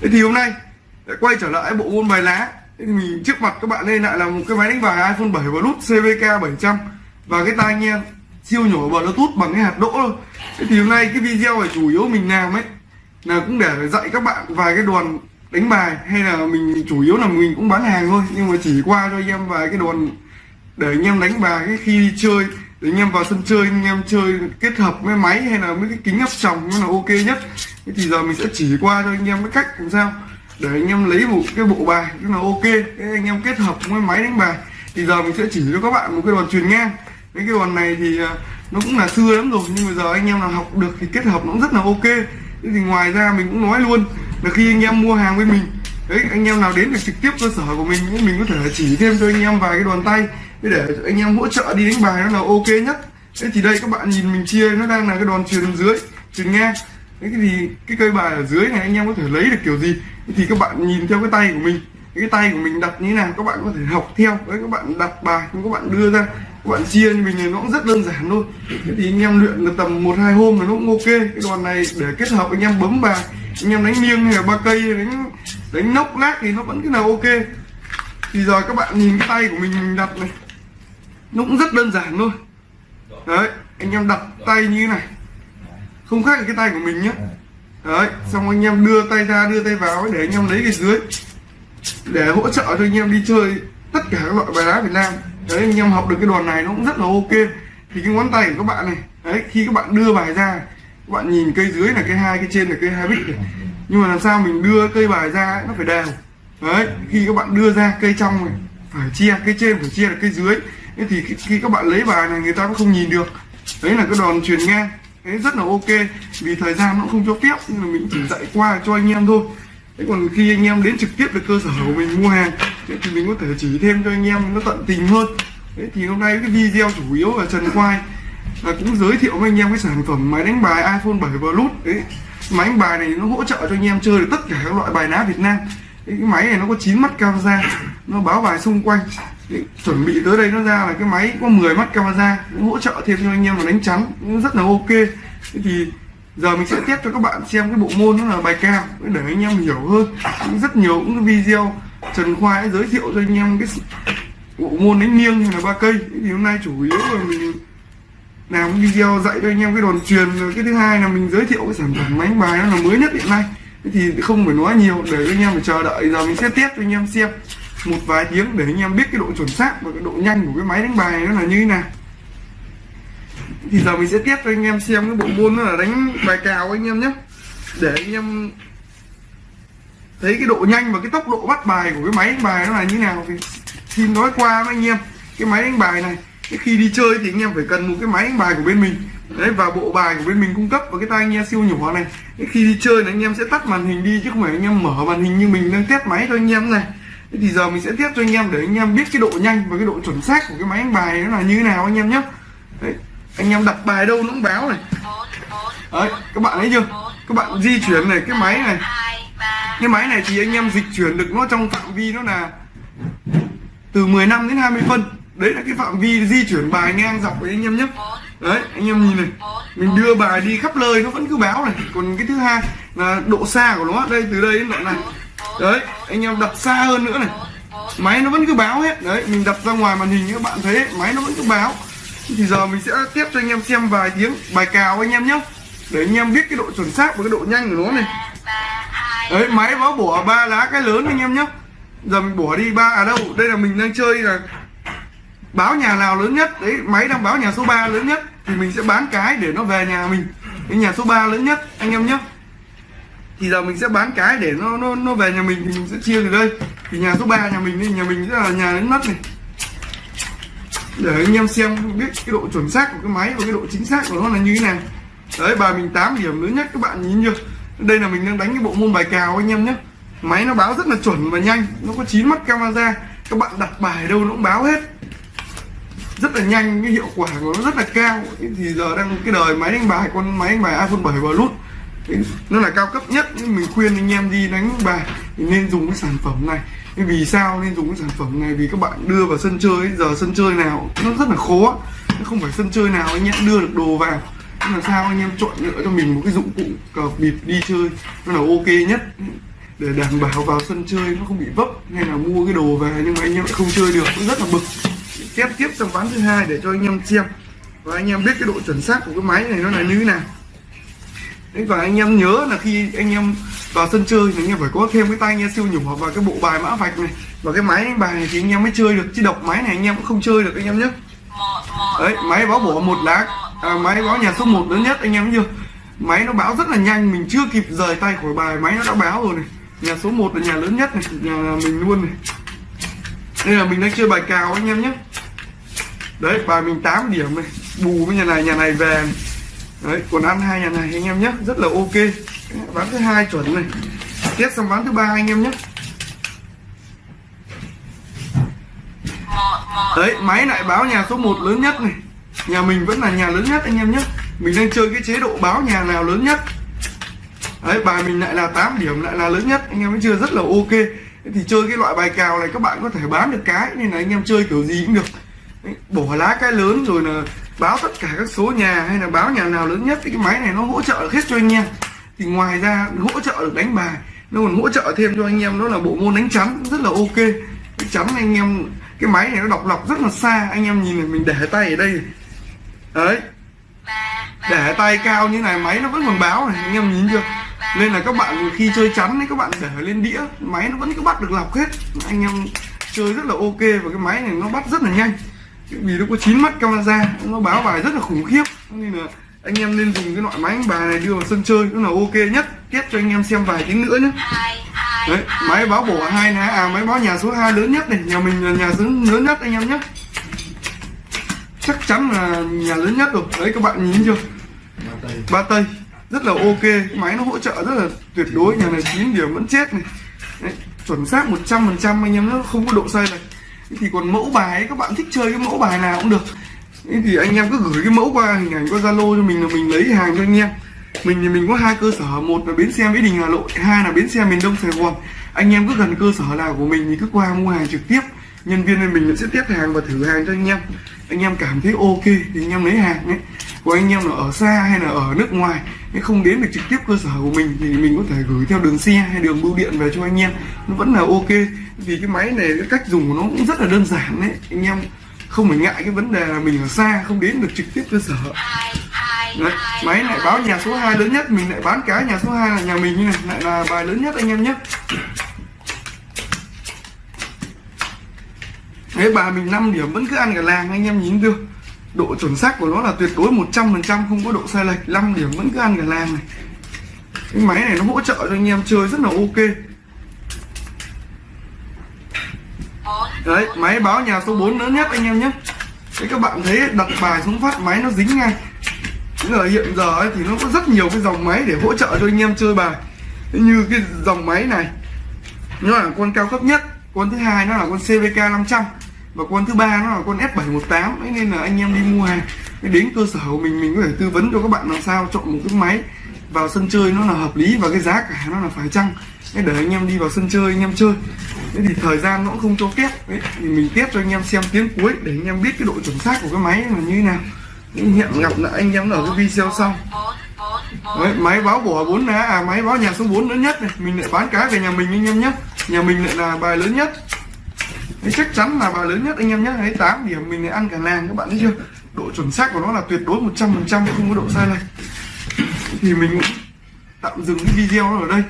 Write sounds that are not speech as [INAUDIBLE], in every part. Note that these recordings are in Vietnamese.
thế thì hôm nay lại quay trở lại bộ môn bài lá. Thế thì mình trước mặt các bạn đây lại là một cái máy đánh bài iPhone 7 Bluetooth CVK 700 và cái tai nghe siêu nhỏ Bluetooth bằng cái hạt đỗ thôi. Thế thì hôm nay cái video này chủ yếu mình làm ấy, là cũng để dạy các bạn vài cái đoàn đánh bài. Hay là mình chủ yếu là mình cũng bán hàng thôi. Nhưng mà chỉ qua cho anh em vài cái đoàn để anh em đánh bài, cái khi đi chơi, để anh em vào sân chơi, anh em chơi kết hợp với máy hay là mấy cái kính áp tròng nó là ok nhất thế thì giờ mình sẽ chỉ qua cho anh em cái cách làm sao để anh em lấy một cái bộ bài rất là ok, cái anh em kết hợp với máy đánh bài. Thì giờ mình sẽ chỉ cho các bạn một cái đòn truyền ngang cái cái đòn này thì à, nó cũng là xưa lắm rồi, nhưng mà giờ anh em nào học được thì kết hợp nó cũng rất là ok. Thế thì ngoài ra mình cũng nói luôn là khi anh em mua hàng với mình, đấy, anh em nào đến được trực tiếp cơ sở của mình thì mình có thể chỉ thêm cho anh em vài cái đòn tay để anh em hỗ trợ đi đánh bài nó là ok nhất. Thế thì đây, các bạn nhìn mình chia, nó đang là cái đòn truyền dưới truyền ngang thế thì cái cây bài ở dưới này anh em có thể lấy được kiểu gì? Thì các bạn nhìn theo cái tay của mình. Cái tay của mình đặt như thế nào? Các bạn có thể học theo. Đấy, các bạn đặt bài, các bạn đưa ra. Các bạn chia như mình này nó cũng rất đơn giản thôi. Thế thì anh em luyện được tầm một, hai hôm là nó cũng ok. Cái đòn này để kết hợp anh em bấm bài, anh em đánh nghiêng hay là ba cây, đánh đánh nóc lát thì nó vẫn cái nào ok. Thì giờ các bạn nhìn cái tay của mình mình đặt này. Nó cũng rất đơn giản thôi. Đấy, anh em đặt tay như thế này không khác cái tay của mình nhé đấy. Xong anh em đưa tay ra đưa tay vào để anh em lấy cái dưới. Để hỗ trợ cho anh em đi chơi tất cả các loại bài đá Việt Nam. Đấy anh em học được cái đòn này nó cũng rất là ok. Thì cái ngón tay của các bạn này đấy khi các bạn đưa bài ra các bạn nhìn cây dưới là cây hai cây trên là cây hai bích này. Nhưng mà làm sao mình đưa cây bài ra ấy, nó phải đều. Đấy khi các bạn đưa ra cây trong này phải chia cây trên phải chia là cây dưới. Thế thì khi, khi các bạn lấy bài này người ta cũng không nhìn được. Đấy là cái đòn truyền ngang đấy rất là ok vì thời gian nó không cho phép nhưng mà mình chỉ dạy qua cho anh em thôi. Thế còn khi anh em đến trực tiếp được cơ sở của mình mua hàng thì mình có thể chỉ thêm cho anh em nó tận tình hơn. Đấy thì hôm nay cái video chủ yếu là Trần Quai là cũng giới thiệu với anh em cái sản phẩm máy đánh bài iPhone 7 Plus. Đấy máy đánh bài này nó hỗ trợ cho anh em chơi được tất cả các loại bài ná Việt Nam. Đấy, cái máy này nó có 9 mắt camera nó báo bài xung quanh chuẩn bị tới đây nó ra là cái máy có 10 mắt camera hỗ trợ thêm cho anh em là đánh trắng, cũng rất là ok. Thế thì giờ mình sẽ tiếp cho các bạn xem cái bộ môn nó là bài cao để anh em hiểu hơn. Cũng rất nhiều những cái video Trần Khoa đã giới thiệu cho anh em cái bộ môn đánh nghiêng hay là ba cây. Thì hôm nay chủ yếu là mình làm cái video dạy cho anh em cái đòn truyền. Rồi cái thứ hai là mình giới thiệu cái sản phẩm máy bài nó là mới nhất hiện nay. Thì không phải nói nhiều, để anh em phải chờ đợi. Giờ mình sẽ tiếp cho anh em xem một vài tiếng để anh em biết cái độ chuẩn xác và cái độ nhanh của cái máy đánh bài nó là như thế nào. Thì giờ mình sẽ tiếp cho anh em xem cái bộ môn nó là đánh bài cào anh em nhé. Để anh em thấy cái độ nhanh và cái tốc độ bắt bài của cái máy đánh bài nó là như nào thì xin nói qua với anh em cái máy đánh bài này. Cái khi đi chơi thì anh em phải cần một cái máy đánh bài của bên mình. Đấy, và bộ bài của bên mình cung cấp và cái tai nghe siêu nhỏ này. Cái khi đi chơi là anh em sẽ tắt màn hình đi chứ không phải anh em mở màn hình như mình đang test máy cho anh em này thế thì giờ mình sẽ tiếp cho anh em để anh em biết cái độ nhanh và cái độ chuẩn xác của cái máy đánh bài nó là như thế nào anh em nhé đấy, anh em đặt bài đâu nó cũng báo này. Đấy, các bạn thấy chưa? Các bạn di chuyển này, cái máy này. Cái máy này thì anh em dịch chuyển được nó trong phạm vi nó là từ 15 đến 20 phân. Đấy là cái phạm vi di chuyển bài ngang dọc với anh em nhé đấy, anh em nhìn này. Mình đưa bài đi khắp nơi, nó vẫn cứ báo này. Còn cái thứ hai là độ xa của nó, đây, từ đây đến đoạn này đấy, anh em đặt xa hơn nữa này. Máy nó vẫn cứ báo hết. Đấy, mình đặt ra ngoài màn hình các bạn thấy, máy nó vẫn cứ báo. Thì giờ mình sẽ tiếp cho anh em xem vài tiếng, bài cào anh em nhé để anh em biết cái độ chuẩn xác và cái độ nhanh của nó này. Đấy, máy báo bỏ ba lá cái lớn anh em nhé giờ mình bỏ đi ba à đâu, đây là mình đang chơi là báo nhà nào lớn nhất. Đấy, máy đang báo nhà số 3 lớn nhất. Thì mình sẽ bán cái để nó về nhà mình. Cái nhà số 3 lớn nhất, anh em nhé thì giờ mình sẽ bán cái để nó nó nó về nhà mình thì mình sẽ chia từ đây. Thì nhà số 3 nhà mình thì nhà mình sẽ là nhà lớn nhất này. Để anh em xem biết cái độ chuẩn xác của cái máy và cái độ chính xác của nó là như thế nào. Đấy bài mình 8 điểm lớn nhất các bạn nhìn chưa? Đây là mình đang đánh cái bộ môn bài cào anh em nhé máy nó báo rất là chuẩn và nhanh, nó có 9 mắt camera. Các bạn đặt bài đâu nó cũng báo hết. Rất là nhanh, cái hiệu quả của nó rất là cao. Thì giờ đang, cái đời máy đánh bài, con máy đánh bài iPhone 7 Plus nó là cao cấp nhất, nhưng mình khuyên anh em đi đánh bài thì nên dùng cái sản phẩm này. Vì sao nên dùng cái sản phẩm này? Vì các bạn đưa vào sân chơi giờ sân chơi nào nó rất là khó. Nó không phải sân chơi nào anh em đưa được đồ vào. Nhưng là sao anh em chọn lựa cho mình một cái dụng cụ cờ bịp đi chơi? Nó là ok nhất. Để đảm bảo vào sân chơi nó không bị vấp hay là mua cái đồ về nhưng mà anh em lại không chơi được, cũng rất là bực. Test tiếp trong ván thứ hai để cho anh em xem. Và anh em biết cái độ chuẩn xác của cái máy này nó là như thế nào. Đấy, và anh em nhớ là khi anh em vào sân chơi thì anh em phải có thêm cái tai nghe siêu nhỏ và cái bộ bài mã vạch này. Và cái máy bài này thì anh em mới chơi được chứ độc máy này anh em cũng không chơi được anh em nhé. Đấy máy báo bổ một lá à, máy báo nhà số 1 lớn nhất anh em chưa? Máy nó báo rất là nhanh mình chưa kịp rời tay khỏi bài máy nó đã báo rồi này. Nhà số 1 là nhà lớn nhất này nhà mình luôn này. Đây là mình đang chơi bài cào anh em nhé. Đấy bài mình 8 điểm này bù với nhà này nhà này về này đấy còn ăn hai nhà này anh em nhé rất là ok. Bán thứ hai chuẩn này. Tiếp sang bán thứ ba anh em nhé. Đấy máy lại báo nhà số 1 lớn nhất này. Nhà mình vẫn là nhà lớn nhất anh em nhé. Mình đang chơi cái chế độ báo nhà nào lớn nhất. Đấy bài mình lại là 8 điểm lại là lớn nhất. Anh em vẫn chưa? Rất là ok. Thì chơi cái loại bài cào này các bạn có thể bán được cái. Nên là anh em chơi kiểu gì cũng được. Đấy, bỏ lá cái lớn rồi là báo tất cả các số nhà hay là báo nhà nào lớn nhất thì cái máy này nó hỗ trợ được hết cho anh em. Thì ngoài ra hỗ trợ được đánh bài, nó còn hỗ trợ thêm cho anh em, đó là bộ môn đánh chắn rất là ok. Cái chắn anh em, cái máy này nó đọc lọc rất là xa, anh em nhìn này mình để tay ở đây. Đấy. Để tay cao như này máy nó vẫn còn báo này, anh em nhìn chưa? Nên là các bạn khi chơi chắn ấy, các bạn để lên đĩa, máy nó vẫn cứ bắt được lọc hết. Anh em chơi rất là ok và cái máy này nó bắt rất là nhanh vì nó có chín mắt camera nó báo bài rất là khủng khiếp. Nên là anh em nên dùng cái loại máy đánh bài này đưa vào sân chơi nó là ok nhất. Tiếp cho anh em xem vài tiếng nữa nhé. Đấy máy báo bổ hai lá à máy báo nhà số 2 lớn nhất này nhà mình là nhà lớn nhất anh em nhé. Chắc chắn là nhà lớn nhất rồi. Đấy các bạn nhìn chưa? Ba tây. Rất là ok. Máy nó hỗ trợ rất là tuyệt đối. Nhà này 9 điểm vẫn chết này. Đấy, chuẩn xác 100 phần trăm anh em nó không có độ sai này thì còn mẫu bài ấy, các bạn thích chơi cái mẫu bài nào cũng được. Thế thì anh em cứ gửi cái mẫu qua hình ảnh qua zalo cho mình là mình lấy hàng cho anh em. Mình thì mình có hai cơ sở một là bến xe mỹ đình hà nội hai là bến xe miền đông sài gòn. Anh em cứ gần cơ sở nào của mình thì cứ qua mua hàng trực tiếp nhân viên bên mình sẽ test hàng và thử hàng cho anh em. Anh em cảm thấy ok thì anh em lấy hàng ấy. Còn anh em là ở xa hay là ở nước ngoài nếu không đến được trực tiếp cơ sở của mình thì mình có thể gửi theo đường xe hay đường bưu điện về cho anh em. Nó vẫn là ok. Vì cái máy này cái cách dùng của nó cũng rất là đơn giản đấy anh em không phải ngại cái vấn đề là mình ở xa không đến được trực tiếp cơ sở. Đấy, máy lại báo nhà số 2 lớn nhất mình lại bán cái nhà số 2 là nhà mình như này lại là bài lớn nhất anh em nhé. Đấy bà mình 5 điểm vẫn cứ ăn cả làng anh em nhìn chưa? Độ chuẩn xác của nó là tuyệt đối 100% không có độ sai lệch. 5 điểm vẫn cứ ăn cả làng này. Cái máy này nó hỗ trợ cho anh em chơi rất là ok. Đấy máy báo nhà số 4 lớn nhất anh em nhé. Cái các bạn thấy đặt bài xuống phát máy nó dính ngay. Thế ở hiện giờ ấy, thì nó có rất nhiều cái dòng máy để hỗ trợ cho anh em chơi bài. Như cái dòng máy này Nó là con cao cấp nhất Con thứ hai nó là con CVK 500 và con thứ ba nó là con F718 ấy nên là anh em đi mua hàng. Đến cơ sở của mình mình có thể tư vấn cho các bạn làm sao chọn một cái máy vào sân chơi nó là hợp lý và cái giá cả nó là phải chăng. Để anh em đi vào sân chơi anh em chơi. Thế thì thời gian nó cũng không cho phép. Đấy, thì mình test cho anh em xem tiếng cuối để anh em biết cái độ chuẩn xác của cái máy là như thế nào. Hẹn gặp lại anh em ở cái video sau. Đấy, máy báo bỏ bốn lá à máy báo nhà số 4 lớn nhất này. Mình lại bán cá về nhà mình anh em nhé. Nhà mình lại là bài lớn nhất thì chắc chắn là bà lớn nhất anh em nhé thấy 8 điểm mình ăn cả làng các bạn thấy chưa? Độ chuẩn xác của nó là tuyệt đối 100 phần trăm, không có độ sai này [CLEARS THROAT] thì mình cũng tạm dừng cái video ở đây.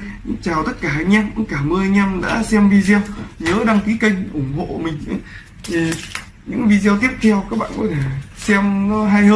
Chào tất cả anh em, cũng cảm ơn anh em đã xem video. Nhớ đăng ký kênh ủng hộ mình thì những video tiếp theo các bạn có thể xem nó hay hơn.